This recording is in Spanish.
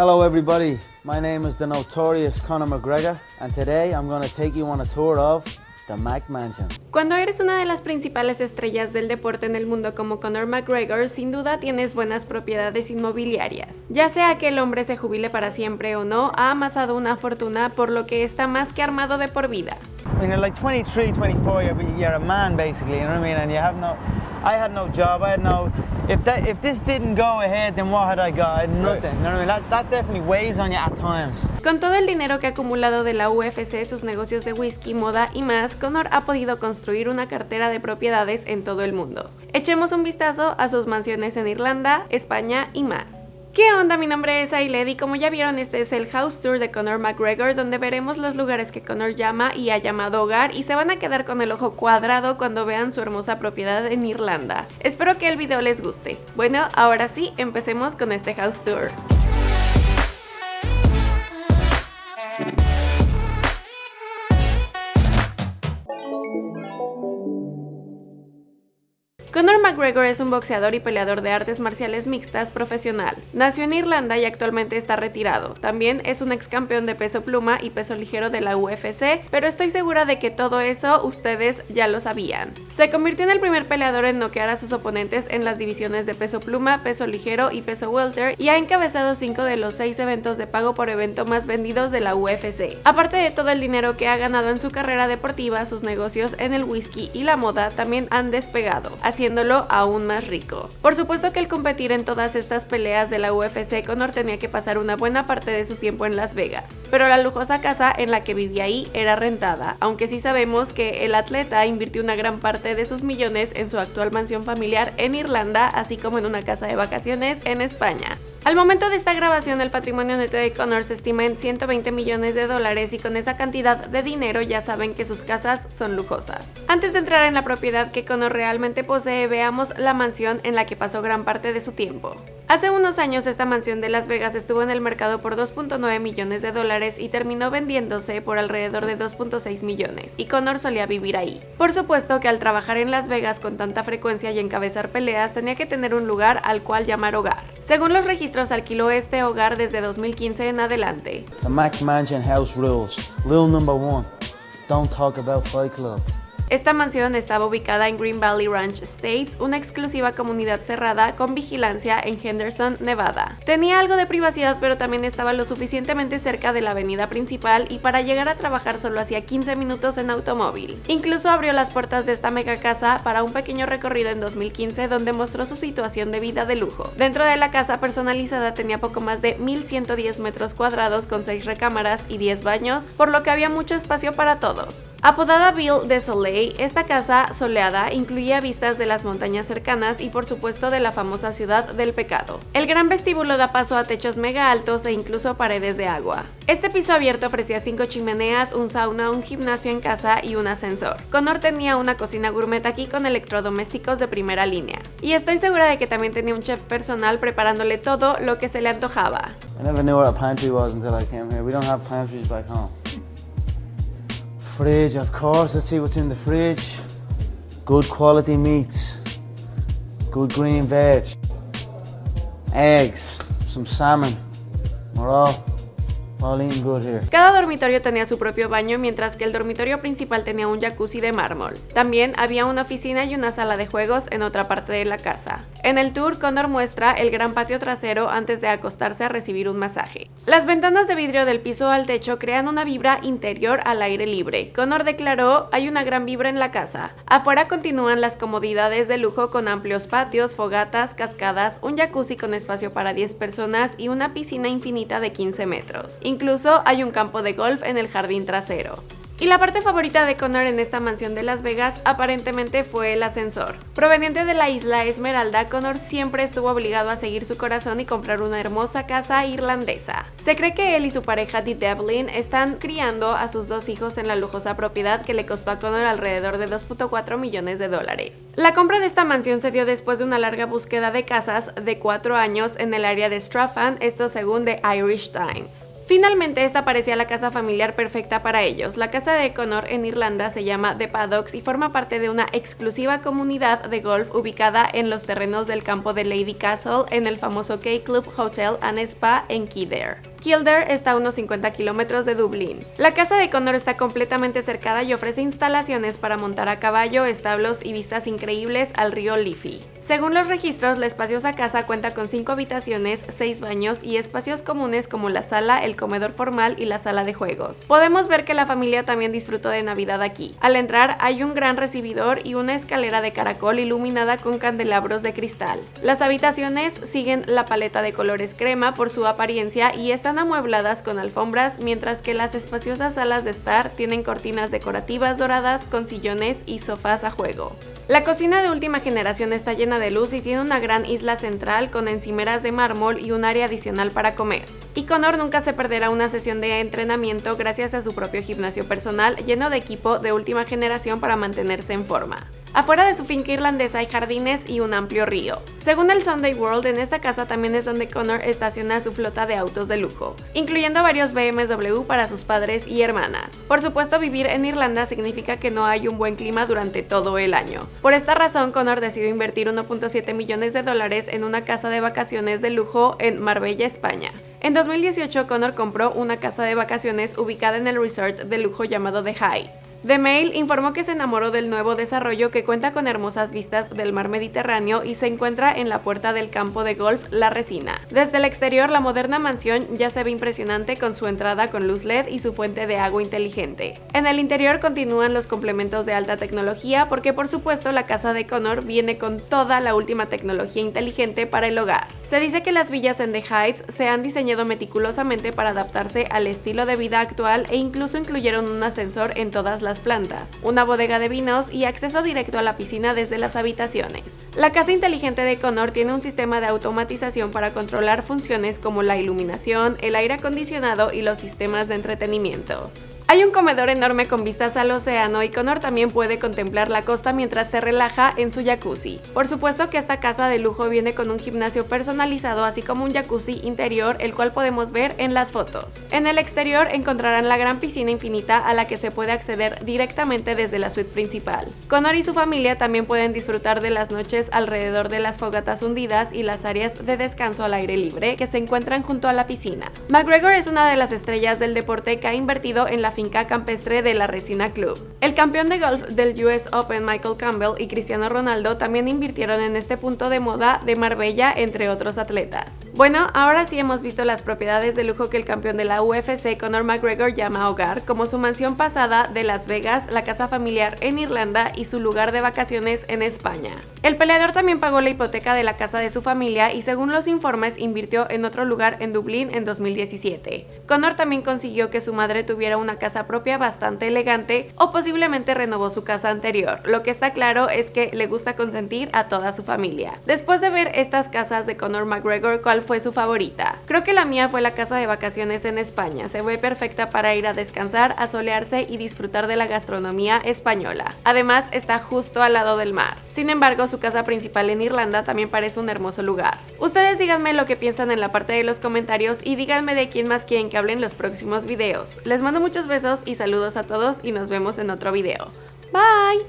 Hello everybody, my name is the notorious Conor McGregor and today I'm going to take you on a tour of the Mac Mansion. Cuando eres una de las principales estrellas del deporte en el mundo como Conor McGregor, sin duda tienes buenas propiedades inmobiliarias. Ya sea que el hombre se jubile para siempre o no, ha amasado una fortuna por lo que está más que armado de por vida. When you're like 23, 24, you're, you're a man basically, you know what I mean? And you have no, I had no job, I had no, if, that, if this didn't go ahead, then what had I got? Nothing, you know what I mean? That, that definitely weighs on you at times. Con todo el dinero que ha acumulado de la UFC, sus negocios de whisky, moda y más, Conor ha podido construir una cartera de propiedades en todo el mundo. Echemos un vistazo a sus mansiones en Irlanda, España y más. ¿Qué onda? Mi nombre es Ailed y como ya vieron este es el House Tour de Conor McGregor donde veremos los lugares que Conor llama y ha llamado hogar y se van a quedar con el ojo cuadrado cuando vean su hermosa propiedad en Irlanda. Espero que el video les guste. Bueno, ahora sí, empecemos con este House Tour. Conor McGregor es un boxeador y peleador de artes marciales mixtas profesional. Nació en Irlanda y actualmente está retirado. También es un ex campeón de peso pluma y peso ligero de la UFC, pero estoy segura de que todo eso ustedes ya lo sabían. Se convirtió en el primer peleador en noquear a sus oponentes en las divisiones de peso pluma, peso ligero y peso welter y ha encabezado 5 de los 6 eventos de pago por evento más vendidos de la UFC. Aparte de todo el dinero que ha ganado en su carrera deportiva, sus negocios en el whisky y la moda también han despegado haciéndolo aún más rico. Por supuesto que al competir en todas estas peleas de la UFC, Conor tenía que pasar una buena parte de su tiempo en Las Vegas, pero la lujosa casa en la que vivía ahí era rentada, aunque sí sabemos que el atleta invirtió una gran parte de sus millones en su actual mansión familiar en Irlanda, así como en una casa de vacaciones en España. Al momento de esta grabación el patrimonio neto de Connor se estima en 120 millones de dólares y con esa cantidad de dinero ya saben que sus casas son lujosas. Antes de entrar en la propiedad que Connor realmente posee, veamos la mansión en la que pasó gran parte de su tiempo. Hace unos años esta mansión de Las Vegas estuvo en el mercado por 2.9 millones de dólares y terminó vendiéndose por alrededor de 2.6 millones, y Connor solía vivir ahí. Por supuesto que al trabajar en Las Vegas con tanta frecuencia y encabezar peleas tenía que tener un lugar al cual llamar hogar. Según los registros alquiló este hogar desde 2015 en adelante. The Mac Mansion house rules. Rule number one, don't talk about Fight Club. Esta mansión estaba ubicada en Green Valley Ranch Estates, una exclusiva comunidad cerrada con vigilancia en Henderson, Nevada. Tenía algo de privacidad pero también estaba lo suficientemente cerca de la avenida principal y para llegar a trabajar solo hacía 15 minutos en automóvil. Incluso abrió las puertas de esta mega casa para un pequeño recorrido en 2015 donde mostró su situación de vida de lujo. Dentro de la casa personalizada tenía poco más de 1110 metros cuadrados con 6 recámaras y 10 baños, por lo que había mucho espacio para todos. Apodada Bill de Soleil, esta casa soleada incluía vistas de las montañas cercanas y por supuesto de la famosa ciudad del pecado. El gran vestíbulo da paso a techos mega altos e incluso paredes de agua. Este piso abierto ofrecía cinco chimeneas, un sauna, un gimnasio en casa y un ascensor. Connor tenía una cocina gourmet aquí con electrodomésticos de primera línea. Y estoy segura de que también tenía un chef personal preparándole todo lo que se le antojaba. I never knew what a pantry was until I came here. We don't have pantries back home. Fridge, of course. Let's see what's in the fridge. Good quality meats. Good green veg. Eggs. Some salmon. We're Cada dormitorio tenía su propio baño, mientras que el dormitorio principal tenía un jacuzzi de mármol. También había una oficina y una sala de juegos en otra parte de la casa. En el tour, Connor muestra el gran patio trasero antes de acostarse a recibir un masaje. Las ventanas de vidrio del piso al techo crean una vibra interior al aire libre. Connor declaró, hay una gran vibra en la casa. Afuera continúan las comodidades de lujo con amplios patios, fogatas, cascadas, un jacuzzi con espacio para 10 personas y una piscina infinita de 15 metros. Incluso hay un campo de golf en el jardín trasero. Y la parte favorita de Connor en esta mansión de Las Vegas aparentemente fue el ascensor. Proveniente de la isla Esmeralda, Connor siempre estuvo obligado a seguir su corazón y comprar una hermosa casa irlandesa. Se cree que él y su pareja Dee Devlin están criando a sus dos hijos en la lujosa propiedad que le costó a Connor alrededor de 2.4 millones de dólares. La compra de esta mansión se dio después de una larga búsqueda de casas de cuatro años en el área de Straffan, esto según The Irish Times. Finalmente, esta parecía la casa familiar perfecta para ellos. La casa de Connor en Irlanda se llama The Paddocks y forma parte de una exclusiva comunidad de golf ubicada en los terrenos del campo de Lady Castle en el famoso K-Club Hotel and Spa en Kildare. Kildare está a unos 50 kilómetros de Dublín. La casa de Connor está completamente cercada y ofrece instalaciones para montar a caballo, establos y vistas increíbles al río Liffey. Según los registros, la espaciosa casa cuenta con 5 habitaciones, 6 baños y espacios comunes como la sala, el comedor formal y la sala de juegos. Podemos ver que la familia también disfrutó de Navidad aquí. Al entrar hay un gran recibidor y una escalera de caracol iluminada con candelabros de cristal. Las habitaciones siguen la paleta de colores crema por su apariencia y están amuebladas con alfombras, mientras que las espaciosas salas de estar tienen cortinas decorativas doradas con sillones y sofás a juego. La cocina de última generación está llena de luz y tiene una gran isla central con encimeras de mármol y un área adicional para comer. Y Connor nunca se perderá una sesión de entrenamiento gracias a su propio gimnasio personal lleno de equipo de última generación para mantenerse en forma. Afuera de su finca irlandesa hay jardines y un amplio río. Según el Sunday World, en esta casa también es donde Connor estaciona su flota de autos de lujo, incluyendo varios BMW para sus padres y hermanas. Por supuesto, vivir en Irlanda significa que no hay un buen clima durante todo el año. Por esta razón, Connor decidió invertir 1.7 millones de dólares en una casa de vacaciones de lujo en Marbella, España. En 2018, Connor compró una casa de vacaciones ubicada en el resort de lujo llamado The Heights. The Mail informó que se enamoró del nuevo desarrollo que cuenta con hermosas vistas del mar Mediterráneo y se encuentra en la puerta del campo de golf La Resina. Desde el exterior, la moderna mansión ya se ve impresionante con su entrada con luz LED y su fuente de agua inteligente. En el interior continúan los complementos de alta tecnología porque por supuesto la casa de Connor viene con toda la última tecnología inteligente para el hogar. Se dice que las villas en The Heights se han diseñado meticulosamente para adaptarse al estilo de vida actual e incluso incluyeron un ascensor en todas las plantas, una bodega de vinos y acceso directo a la piscina desde las habitaciones. La casa inteligente de Connor tiene un sistema de automatización para controlar funciones como la iluminación, el aire acondicionado y los sistemas de entretenimiento. Hay un comedor enorme con vistas al océano y Connor también puede contemplar la costa mientras se relaja en su jacuzzi. Por supuesto que esta casa de lujo viene con un gimnasio personalizado así como un jacuzzi interior el cual podemos ver en las fotos. En el exterior encontrarán la gran piscina infinita a la que se puede acceder directamente desde la suite principal. Connor y su familia también pueden disfrutar de las noches alrededor de las fogatas hundidas y las áreas de descanso al aire libre que se encuentran junto a la piscina. McGregor es una de las estrellas del deporte que ha invertido en la finca campestre de la Resina Club. El campeón de golf del US Open Michael Campbell y Cristiano Ronaldo también invirtieron en este punto de moda de Marbella entre otros atletas. Bueno, ahora sí hemos visto las propiedades de lujo que el campeón de la UFC Conor McGregor llama hogar, como su mansión pasada de Las Vegas, la casa familiar en Irlanda y su lugar de vacaciones en España. El peleador también pagó la hipoteca de la casa de su familia y según los informes invirtió en otro lugar en Dublín en 2017. Conor también consiguió que su madre tuviera una casa propia bastante elegante o posiblemente renovó su casa anterior. Lo que está claro es que le gusta consentir a toda su familia. Después de ver estas casas de Conor McGregor, ¿cuál fue su favorita? Creo que la mía fue la casa de vacaciones en España. Se ve perfecta para ir a descansar, a solearse y disfrutar de la gastronomía española. Además, está justo al lado del mar. Sin embargo, su casa principal en Irlanda también parece un hermoso lugar. Ustedes díganme lo que piensan en la parte de los comentarios y díganme de quién más quieren que hablen los próximos videos. Les mando muchos y saludos a todos y nos vemos en otro video. Bye!